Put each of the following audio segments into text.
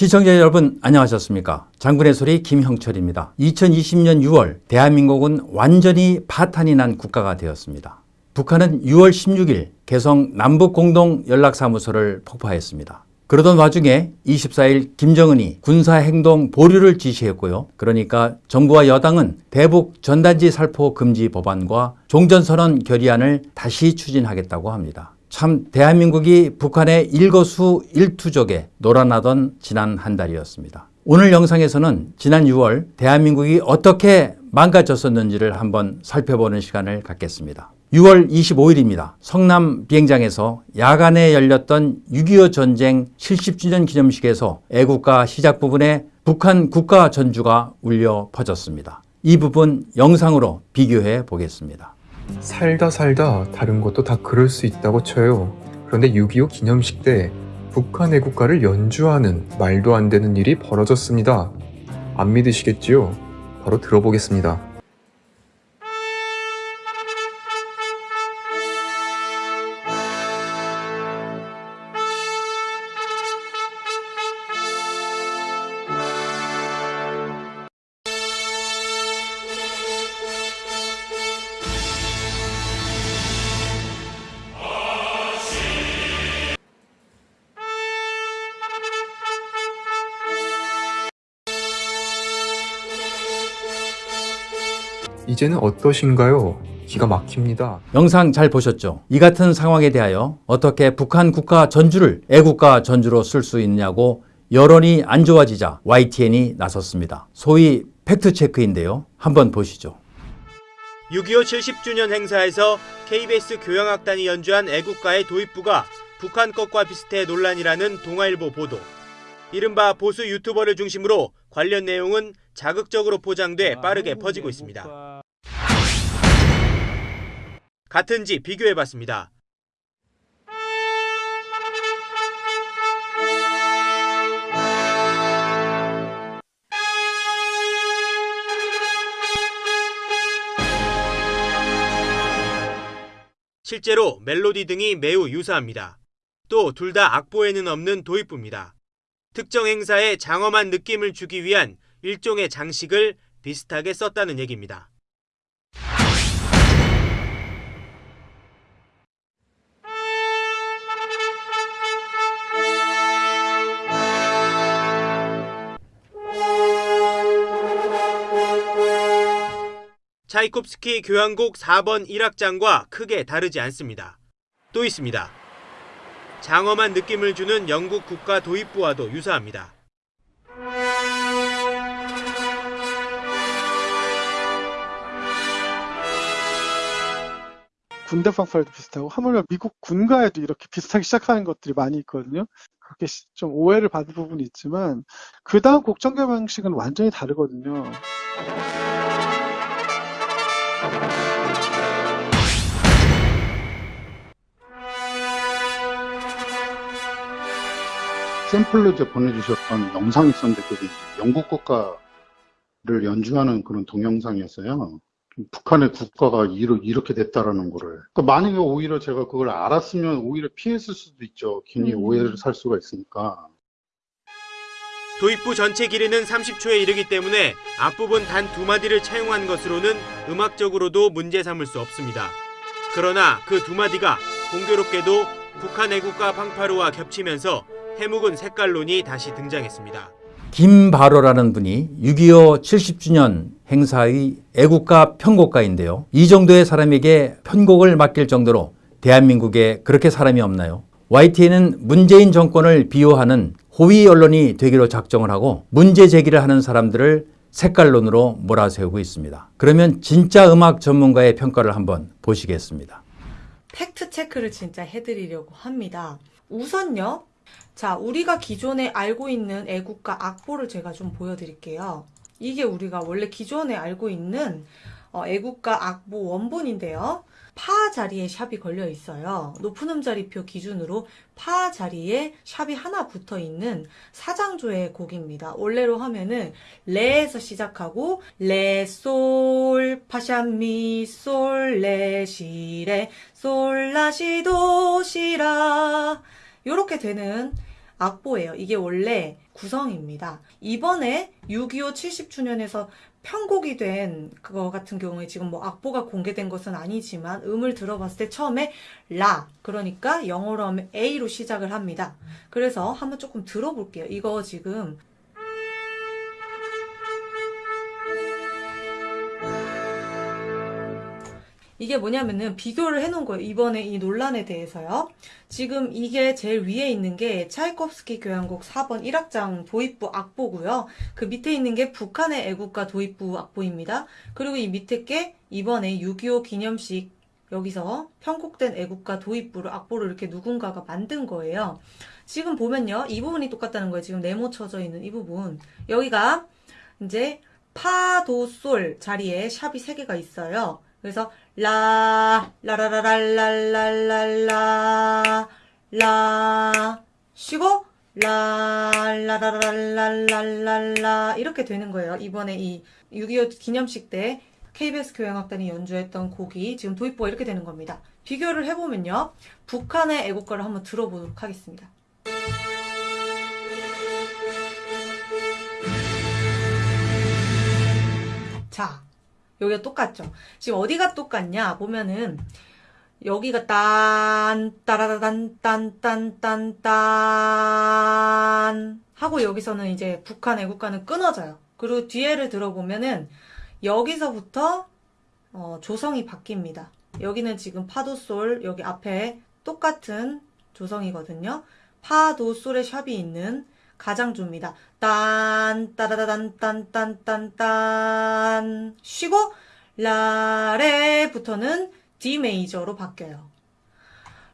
시청자 여러분 안녕하셨습니까? 장군의 소리 김형철입니다. 2020년 6월 대한민국은 완전히 파탄이 난 국가가 되었습니다. 북한은 6월 16일 개성 남북공동연락사무소를 폭파했습니다. 그러던 와중에 24일 김정은이 군사행동 보류를 지시했고요. 그러니까 정부와 여당은 대북 전단지 살포 금지 법안과 종전선언 결의안을 다시 추진하겠다고 합니다. 참 대한민국이 북한의 일거수 일투족에 놀아나던 지난 한 달이었습니다. 오늘 영상에서는 지난 6월 대한민국이 어떻게 망가졌었는지를 한번 살펴보는 시간을 갖겠습니다. 6월 25일입니다. 성남 비행장에서 야간에 열렸던 6.25 전쟁 70주년 기념식에서 애국가 시작 부분에 북한 국가 전주가 울려 퍼졌습니다. 이 부분 영상으로 비교해 보겠습니다. 살다 살다 다른 것도 다 그럴 수 있다고 쳐요. 그런데 6.25 기념식 때 북한 애국가를 연주하는 말도 안 되는 일이 벌어졌습니다. 안 믿으시겠지요? 바로 들어보겠습니다. 이제는 어떠신가요? 기가 막힙니다. 영상 잘 보셨죠? 이 같은 상황에 대하여 어떻게 북한 국가 전주를 애국가 전주로 쓸 수 있냐고 여론이 안 좋아지자 YTN이 나섰습니다. 소위 팩트체크인데요. 한번 보시죠. 6.25 70주년 행사에서 KBS 교향악단이 연주한 애국가의 도입부가 북한 것과 비슷해 논란이라는 동아일보 보도. 이른바 보수 유튜버를 중심으로 관련 내용은 자극적으로 포장돼 빠르게 퍼지고 있습니다. 같은지 비교해봤습니다. 실제로 멜로디 등이 매우 유사합니다. 또 둘 다 악보에는 없는 도입부입니다. 특정 행사에 장엄한 느낌을 주기 위한 일종의 장식을 비슷하게 썼다는 얘기입니다. 차이콥스키 교향곡 4번 1악장과 크게 다르지 않습니다. 또 있습니다. 장엄한 느낌을 주는 영국 국가 도입부와도 유사합니다. 군대 fanfare도 비슷하고 하물며 미국 군가에도 이렇게 비슷하게 시작하는 것들이 많이 있거든요. 그렇게 시- 좀 오해를 받을 부분이 있지만 그 다음 곡 전개 방식은 완전히 다르거든요. 샘플로 이제 보내주셨던 영상이 있었는데 그게 영국 국가를 연주하는 그런 동영상이었어요. 북한의 국가가 이렇게 됐다라는 거를. 그러니까 만약에 오히려 제가 그걸 알았으면 오히려 피했을 수도 있죠. 괜히 음. 오해를 살 수가 있으니까. 도입부 전체 길이는 30초에 이르기 때문에 앞부분 단 두 마디를 차용한 것으로는 음악적으로도 문제 삼을 수 없습니다. 그러나 그 두 마디가 공교롭게도 북한 애국가 팡파르와 겹치면서 해묵은 색깔론이 다시 등장했습니다. 김바로라는 분이 6.25 70주년 행사의 애국가 편곡가인데요. 이 정도의 사람에게 편곡을 맡길 정도로 대한민국에 그렇게 사람이 없나요? YTN은 문재인 정권을 비호하는 호위 언론이 되기로 작정을 하고 문제 제기를 하는 사람들을 색깔론으로 몰아세우고 있습니다. 그러면 진짜 음악 전문가의 평가를 한번 보시겠습니다. 팩트 체크를 진짜 해드리려고 합니다. 우선요. 자, 우리가 기존에 알고 있는 애국가 악보를 제가 좀 보여드릴게요. 이게 우리가 원래 기존에 알고 있는 어, 애국가 악보 원본인데요. 파 자리에 샵이 걸려 있어요. 높은 음자리표 기준으로 파 자리에 샵이 하나 붙어 있는 사장조의 곡입니다. 원래로 하면은 레에서 시작하고 레, 솔, 파샵 미, 솔, 레, 시, 레, 솔, 라, 시, 도, 시, 라 요렇게 되는 악보예요. 이게 원래 구성입니다. 이번에 6.25 70주년에서 편곡이 된 그거 같은 경우에 지금 뭐 악보가 공개된 것은 아니지만 음을 들어봤을 때 처음에 라 그러니까 영어로 하면 A로 시작을 합니다. 그래서 한번 조금 들어볼게요. 이거 지금 이게 뭐냐면은 비교를 해놓은 거예요. 이번에 이 논란에 대해서요. 지금 이게 제일 위에 있는 게 차이콥스키 교향곡 4번 1악장 도입부 악보고요. 그 밑에 있는 게 북한의 애국가 도입부 악보입니다. 그리고 이 밑에 게 이번에 6.25 기념식 여기서 편곡된 애국가 도입부를 악보를 이렇게 누군가가 만든 거예요. 지금 보면요. 이 부분이 똑같다는 거예요. 지금 네모 쳐져 있는 이 부분. 여기가 이제 파, 도, 솔 자리에 샵이 3개가 있어요. 그래서 라, 라라라랄랄랄랄라, 라, 쉬고, 라, 라라랄랄랄랄라, 이렇게 되는 거예요. 이번에 이 6.25 기념식 때 KBS 교향악단이 연주했던 곡이 지금 도입부가 이렇게 되는 겁니다. 비교를 해보면요. 북한의 애국가를 한번 들어보도록 하겠습니다. 자, 여기가 똑같죠? 지금 어디가 똑같냐? 보면은, 여기가 딴, 따라라단, 딴, 딴, 딴, 딴. 하고 여기서는 이제 북한 애국가는 끊어져요. 그리고 뒤에를 들어보면은, 여기서부터, 어, 조성이 바뀝니다. 여기는 지금 파도솔, 여기 앞에 똑같은 조성이거든요. 파도솔의 샵이 있는 딴, 따다다단, 딴, 딴, 딴, 딴. 쉬고, 라레부터는 D 메이저로 바뀌어요.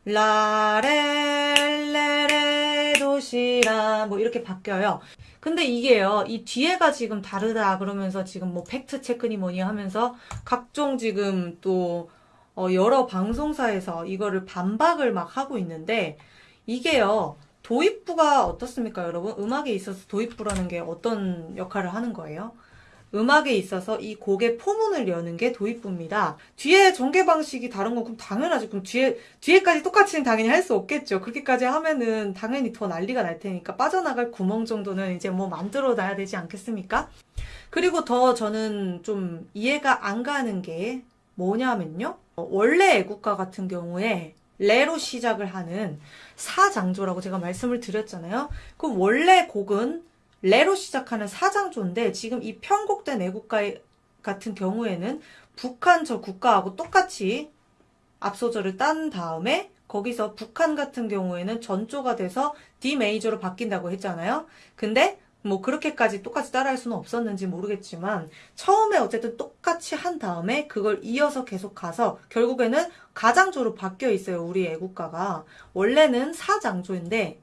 라레, 레레, 도시라, 뭐 이렇게 바뀌어요. 근데 이게요, 이 뒤에가 지금 다르다 그러면서 지금 뭐 팩트 체크니 뭐니 하면서 각종 지금 또 어, 여러 방송사에서 이거를 반박을 막 하고 있는데 이게요, 도입부가 어떻습니까, 여러분? 음악에 있어서 도입부라는 게 어떤 역할을 하는 거예요? 음악에 있어서 이 곡의 포문을 여는 게 도입부입니다. 뒤에 전개 방식이 다른 건 그럼 당연하죠. 그럼 뒤에, 뒤에까지 똑같이는 당연히 할 수 없겠죠. 그렇게까지 하면은 당연히 더 난리가 날 테니까 빠져나갈 구멍 정도는 이제 뭐 만들어 놔야 되지 않겠습니까? 그리고 더 저는 좀 이해가 안 가는 게 뭐냐면요. 어, 원래 애국가 같은 경우에 레로 시작을 하는 사장조라고 제가 말씀을 드렸잖아요. 그럼 원래 곡은 레로 시작하는 사장조인데 지금 이 편곡된 애국가 같은 경우에는 북한 저 국가하고 똑같이 앞소절을 딴 다음에 거기서 북한 같은 경우에는 전조가 돼서 D 메이저로 바뀐다고 했잖아요. 근데 뭐 그렇게까지 똑같이 따라할 수는 없었는지 모르겠지만 처음에 어쨌든 똑같이 한 다음에 그걸 이어서 계속 가서 결국에는 가장조로 바뀌어 있어요. 우리 애국가가 원래는 사장조인데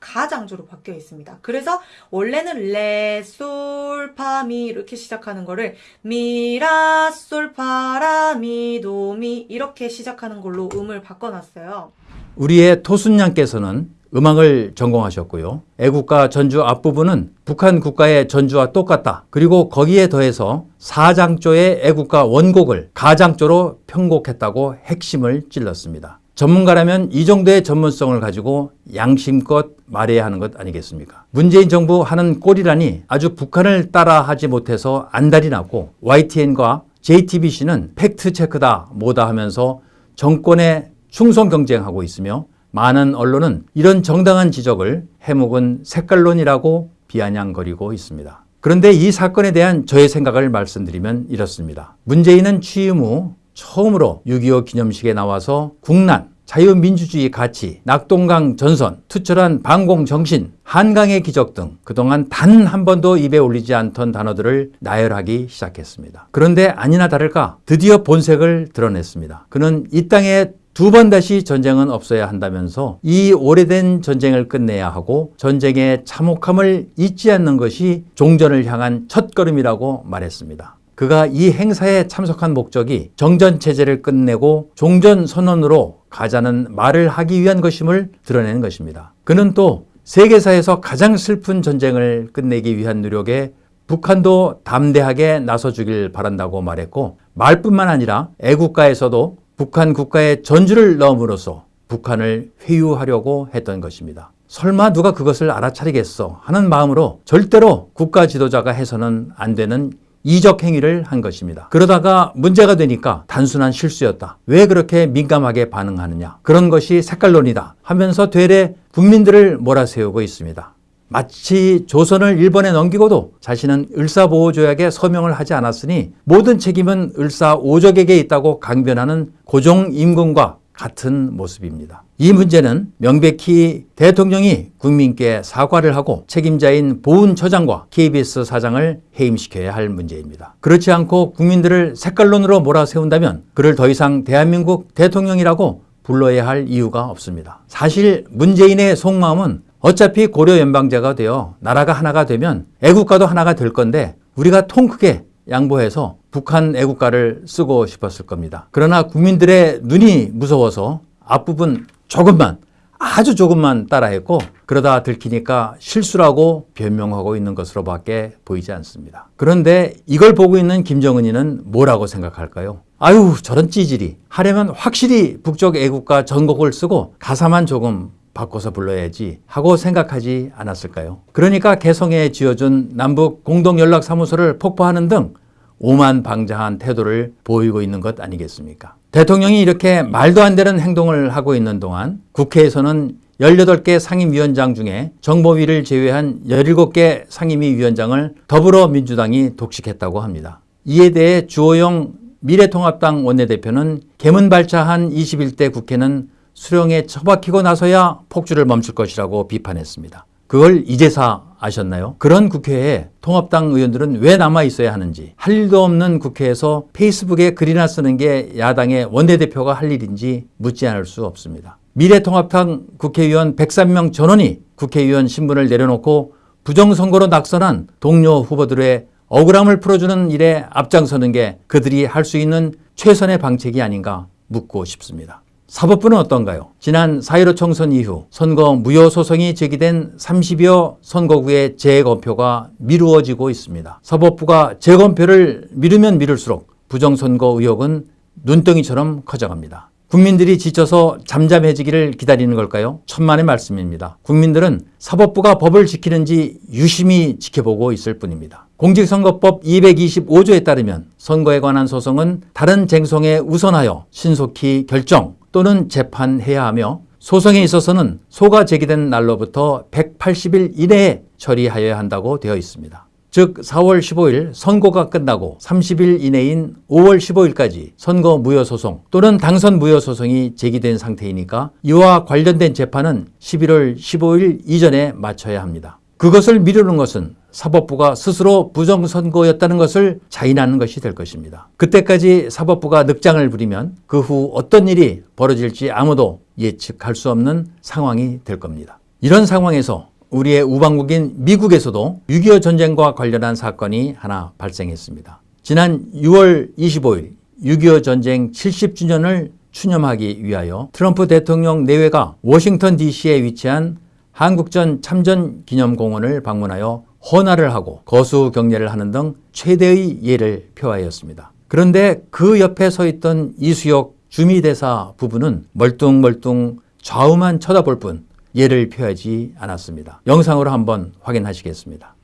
가장조로 바뀌어 있습니다. 그래서 원래는 레, 솔, 파, 미 이렇게 시작하는 거를 미, 라, 솔, 파, 라, 미, 도, 미 이렇게 시작하는 걸로 음을 바꿔놨어요. 우리의 토순양께서는 음악을 전공하셨고요. 애국가 전주 앞부분은 북한 국가의 전주와 똑같다. 그리고 거기에 더해서 사장조의 애국가 원곡을 가장조로 편곡했다고 핵심을 찔렀습니다. 전문가라면 이 정도의 전문성을 가지고 양심껏 말해야 하는 것 아니겠습니까? 문재인 정부 하는 꼴이라니 아주 북한을 따라하지 못해서 안달이 났고 YTN과 JTBC는 팩트체크다 뭐다 하면서 정권에 충성 경쟁하고 있으며 많은 언론은 이런 정당한 지적을 해묵은 색깔론이라고 비아냥거리고 있습니다. 그런데 이 사건에 대한 저의 생각을 말씀드리면 이렇습니다. 문재인은 취임 후 처음으로 6.25 기념식에 나와서 국난, 자유민주주의 가치, 낙동강 전선, 투철한 방공 정신, 한강의 기적 등 그동안 단 한 번도 입에 올리지 않던 단어들을 나열하기 시작했습니다. 그런데 아니나 다를까 드디어 본색을 드러냈습니다. 그는 이 땅에 두 번 다시 전쟁은 없어야 한다면서 이 오래된 전쟁을 끝내야 하고 전쟁의 참혹함을 잊지 않는 것이 종전을 향한 첫걸음이라고 말했습니다. 그가 이 행사에 참석한 목적이 정전체제를 끝내고 종전선언으로 가자는 말을 하기 위한 것임을 드러내는 것입니다. 그는 또 세계사에서 가장 슬픈 전쟁을 끝내기 위한 노력에 북한도 담대하게 나서주길 바란다고 말했고 말뿐만 아니라 애국가에서도 북한 국가의 전주를 넣음으로써 북한을 회유하려고 했던 것입니다. 설마 누가 그것을 알아차리겠어 하는 마음으로 절대로 국가 지도자가 해서는 안 되는 이적 행위를 한 것입니다. 그러다가 문제가 되니까 단순한 실수였다. 왜 그렇게 민감하게 반응하느냐. 그런 것이 색깔론이다 하면서 되레 국민들을 몰아세우고 있습니다. 마치 조선을 일본에 넘기고도 자신은 을사보호조약에 서명을 하지 않았으니 모든 책임은 을사오적에게 있다고 강변하는 고종 임금과 같은 모습입니다. 이 문제는 명백히 대통령이 국민께 사과를 하고 책임자인 보훈처장과 KBS 사장을 해임시켜야 할 문제입니다. 그렇지 않고 국민들을 색깔론으로 몰아세운다면 그를 더 이상 대한민국 대통령이라고 불러야 할 이유가 없습니다. 사실 문재인의 속마음은 어차피 고려 연방제가 되어 나라가 하나가 되면 애국가도 하나가 될 건데 우리가 통 크게 양보해서 북한 애국가를 쓰고 싶었을 겁니다. 그러나 국민들의 눈이 무서워서 앞부분 조금만 아주 조금만 따라했고 그러다 들키니까 실수라고 변명하고 있는 것으로 밖에 보이지 않습니다. 그런데 이걸 보고 있는 김정은이는 뭐라고 생각할까요? 아유 저런 찌질이 하려면 확실히 북쪽 애국가 전곡을 쓰고 가사만 조금 바꿔서 불러야지 하고 생각하지 않았을까요? 그러니까 개성에 지어준 남북 공동연락사무소를 폭파하는 등 오만방자한 태도를 보이고 있는 것 아니겠습니까? 대통령이 이렇게 말도 안 되는 행동을 하고 있는 동안 국회에서는 18개 상임위원장 중에 정보위를 제외한 17개 상임위 위원장을 더불어민주당이 독식했다고 합니다. 이에 대해 주호영 미래통합당 원내대표는 개문발차한 21대 국회는 수령에 처박히고 나서야 폭주를 멈출 것이라고 비판했습니다. 그걸 이제사 아셨나요? 그런 국회에 통합당 의원들은 왜 남아 있어야 하는지 할 일도 없는 국회에서 페이스북에 글이나 쓰는 게 야당의 원내대표가 할 일인지 묻지 않을 수 없습니다. 미래통합당 국회의원 103명 전원이 국회의원 신분을 내려놓고 부정선거로 낙선한 동료 후보들의 억울함을 풀어주는 일에 앞장서는 게 그들이 할 수 있는 최선의 방책이 아닌가 묻고 싶습니다. 사법부는 어떤가요? 지난 4.15 총선 이후 선거 무효 소송이 제기된 30여 선거구의 재검표가 미루어지고 있습니다. 사법부가 재검표를 미루면 미룰수록 부정선거 의혹은 눈덩이처럼 커져갑니다. 국민들이 지쳐서 잠잠해지기를 기다리는 걸까요? 천만의 말씀입니다. 국민들은 사법부가 법을 지키는지 유심히 지켜보고 있을 뿐입니다. 공직선거법 225조에 따르면 선거에 관한 소송은 다른 쟁송에 우선하여 신속히 결정 또는 재판해야 하며 소송에 있어서는 소가 제기된 날로부터 180일 이내에 처리하여야 한다고 되어 있습니다. 즉 4월 15일 선거가 끝나고 30일 이내인 5월 15일까지 선거 무효 소송 또는 당선 무효 소송이 제기된 상태이니까 이와 관련된 재판은 11월 15일 이전에 마쳐야 합니다. 그것을 미루는 것은 사법부가 스스로 부정선거였다는 것을 자인하는 것이 될 것입니다. 그때까지 사법부가 늑장을 부리면 그 후 어떤 일이 벌어질지 아무도 예측할 수 없는 상황이 될 겁니다. 이런 상황에서 우리의 우방국인 미국에서도 6.25 전쟁과 관련한 사건이 하나 발생했습니다. 지난 6월 25일 6.25 전쟁 70주년을 추념하기 위하여 트럼프 대통령 내외가 워싱턴 DC에 위치한 한국전 참전 기념공원을 방문하여 헌화를 하고 거수 경례를 하는 등 최대의 예를 표하였습니다. 그런데 그 옆에 서 있던 이수혁 주미대사 부부는 멀뚱멀뚱 좌우만 쳐다볼 뿐 예를 표하지 않았습니다. 영상으로 한번 확인하시겠습니다.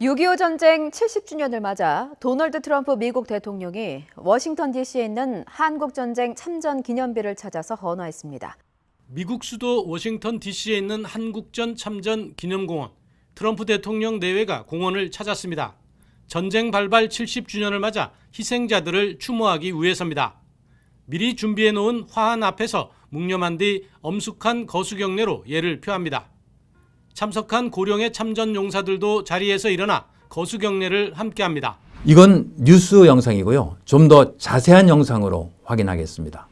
6.25 전쟁 70주년을 맞아 도널드 트럼프 미국 대통령이 워싱턴 DC에 있는 한국전쟁 참전 기념비를 찾아서 헌화했습니다. 미국 수도 워싱턴 DC에 있는 한국전 참전 기념공원 트럼프 대통령 내외가 공원을 찾았습니다. 전쟁 발발 70주년을 맞아 희생자들을 추모하기 위해서입니다. 미리 준비해 놓은 화환 앞에서 묵념한 뒤 엄숙한 거수경례로 예를 표합니다. 참석한 고령의 참전 용사들도 자리에서 일어나 거수경례를 함께합니다. 이건 뉴스 영상이고요. 좀 더 자세한 영상으로 확인하겠습니다.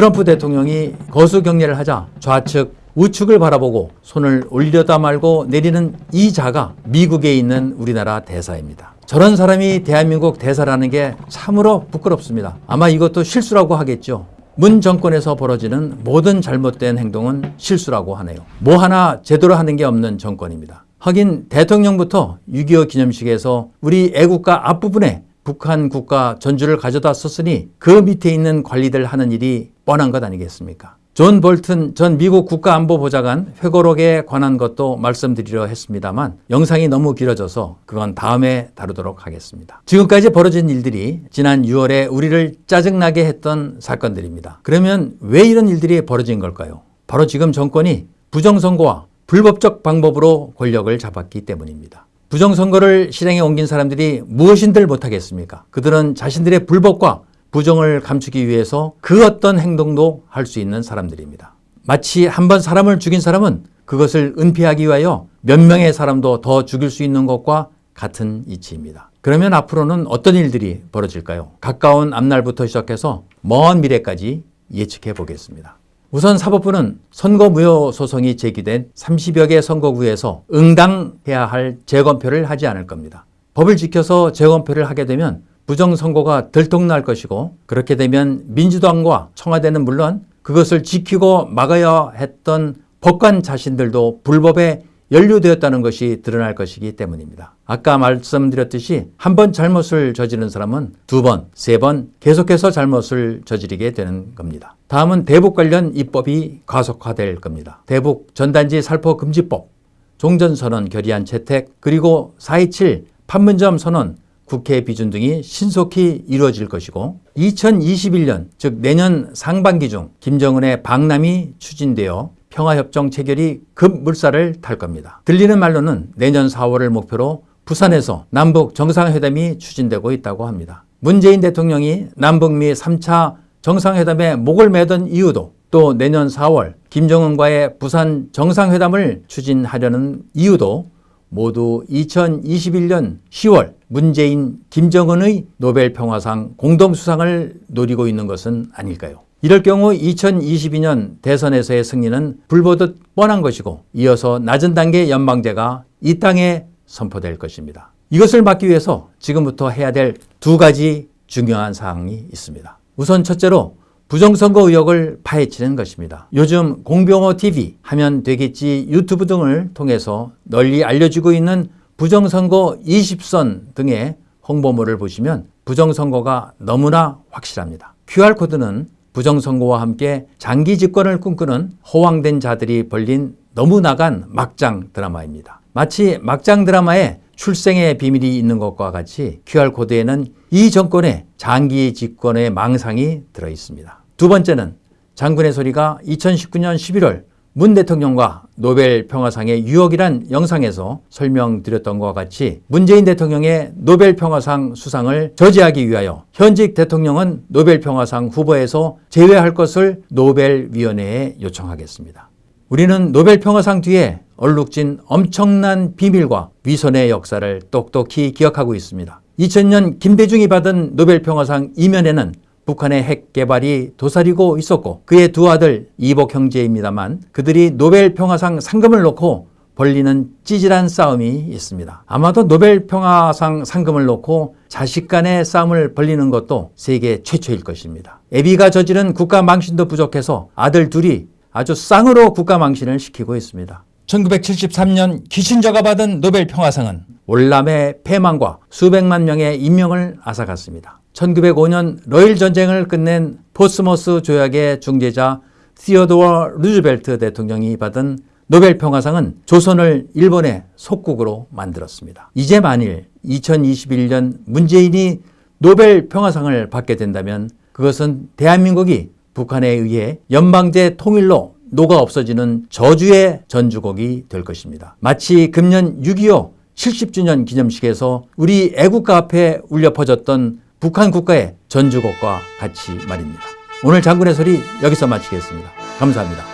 트럼프 대통령이 거수 경례를 하자 좌측 우측을 바라보고 손을 올려다 말고 내리는 이 자가 미국에 있는 우리나라 대사입니다. 저런 사람이 대한민국 대사라는 게 참으로 부끄럽습니다. 아마 이것도 실수라고 하겠죠. 문 정권에서 벌어지는 모든 잘못된 행동은 실수라고 하네요. 뭐 하나 제대로 하는 게 없는 정권입니다. 하긴 대통령부터 6.25 기념식에서 우리 애국가 앞부분에 북한 국가 전주를 가져다 썼으니 그 밑에 있는 관리들 하는 일이 뻔한 것 아니겠습니까? 존 볼튼 전 미국 국가안보보좌관 회고록에 관한 것도 말씀드리려 했습니다만 영상이 너무 길어져서 그건 다음에 다루도록 하겠습니다. 지금까지 벌어진 일들이 지난 6월에 우리를 짜증나게 했던 사건들입니다. 그러면 왜 이런 일들이 벌어진 걸까요? 바로 지금 정권이 부정선거와 불법적 방법으로 권력을 잡았기 때문입니다. 부정선거를 실행에 옮긴 사람들이 무엇인들 못하겠습니까? 그들은 자신들의 불법과 부정을 감추기 위해서 그 어떤 행동도 할 수 있는 사람들입니다. 마치 한 번 사람을 죽인 사람은 그것을 은폐하기 위하여 몇 명의 사람도 더 죽일 수 있는 것과 같은 이치입니다. 그러면 앞으로는 어떤 일들이 벌어질까요? 가까운 앞날부터 시작해서 먼 미래까지 예측해 보겠습니다. 우선 사법부는 선거무효 소송이 제기된 30여 개 선거구에서 응당해야 할 재검표를 하지 않을 겁니다. 법을 지켜서 재검표를 하게 되면 부정선거가 들통날 것이고 그렇게 되면 민주당과 청와대는 물론 그것을 지키고 막아야 했던 법관 자신들도 불법에 연루되었다는 것이 드러날 것이기 때문입니다. 아까 말씀드렸듯이 한 번 잘못을 저지른 사람은 두 번, 세 번 계속해서 잘못을 저지르게 되는 겁니다. 다음은 대북 관련 입법이 가속화될 겁니다. 대북 전단지 살포 금지법, 종전선언 결의안 채택, 그리고 4.27 판문점 선언, 국회 비준 등이 신속히 이루어질 것이고 2021년 즉 내년 상반기 중 김정은의 방남이 추진되어 평화협정 체결이 급물살을 탈 겁니다. 들리는 말로는 내년 4월을 목표로 부산에서 남북 정상회담이 추진되고 있다고 합니다. 문재인 대통령이 남북미 3차 정상회담에 목을 매던 이유도 또 내년 4월 김정은과의 부산 정상회담을 추진하려는 이유도 모두 2021년 10월 문재인, 김정은의 노벨 평화상 공동수상을 노리고 있는 것은 아닐까요? 이럴 경우 2022년 대선에서의 승리는 불보듯 뻔한 것이고 이어서 낮은 단계 연방제가 이 땅에 선포될 것입니다. 이것을 막기 위해서 지금부터 해야 될 두 가지 중요한 사항이 있습니다. 우선 첫째로 부정선거 의혹을 파헤치는 것입니다. 요즘 공병호 TV 하면 되겠지 유튜브 등을 통해서 널리 알려지고 있는 부정선거 20선 등의 홍보물을 보시면 부정선거가 너무나 확실합니다. QR코드는 부정선거와 함께 장기 집권을 꿈꾸는 허황된 자들이 벌린 너무 나간 막장 드라마입니다. 마치 막장 드라마에 출생의 비밀이 있는 것과 같이 QR코드에는 이 정권의 장기 집권의 망상이 들어 있습니다. 두 번째는 장군의 소리가 2019년 11월 문 대통령과 노벨 평화상의 유혹이란 영상에서 설명드렸던 것과 같이 문재인 대통령의 노벨 평화상 수상을 저지하기 위하여 현직 대통령은 노벨 평화상 후보에서 제외할 것을 노벨위원회에 요청하겠습니다. 우리는 노벨 평화상 뒤에 얼룩진 엄청난 비밀과 위선의 역사를 똑똑히 기억하고 있습니다. 2000년 김대중이 받은 노벨 평화상 이면에는 북한의 핵 개발이 도사리고 있었고 그의 두 아들 이복 형제입니다만 그들이 노벨 평화상 상금을 놓고 벌리는 찌질한 싸움이 있습니다. 아마도 노벨 평화상 상금을 놓고 자식 간의 싸움을 벌리는 것도 세계 최초일 것입니다. 애비가 저지른 국가 망신도 부족해서 아들 둘이 아주 쌍으로 국가 망신을 시키고 있습니다. 1973년 키신저가 받은 노벨 평화상은 월남의 패망과 수백만 명의 인명을 앗아갔습니다. 1905년 러일 전쟁을 끝낸 포츠머스 조약의 중재자 시어도어 루즈벨트 대통령이 받은 노벨 평화상은 조선을 일본의 속국으로 만들었습니다. 이제 만일 2021년 문재인이 노벨 평화상을 받게 된다면 그것은 대한민국이 북한에 의해 연방제 통일로 녹아 없어지는 저주의 전주곡이 될 것입니다. 마치 금년 6.25 70주년 기념식에서 우리 애국가 앞에 울려 퍼졌던 북한 국가의 전주곡과 같이 말입니다. 오늘 장군의 소리 여기서 마치겠습니다. 감사합니다.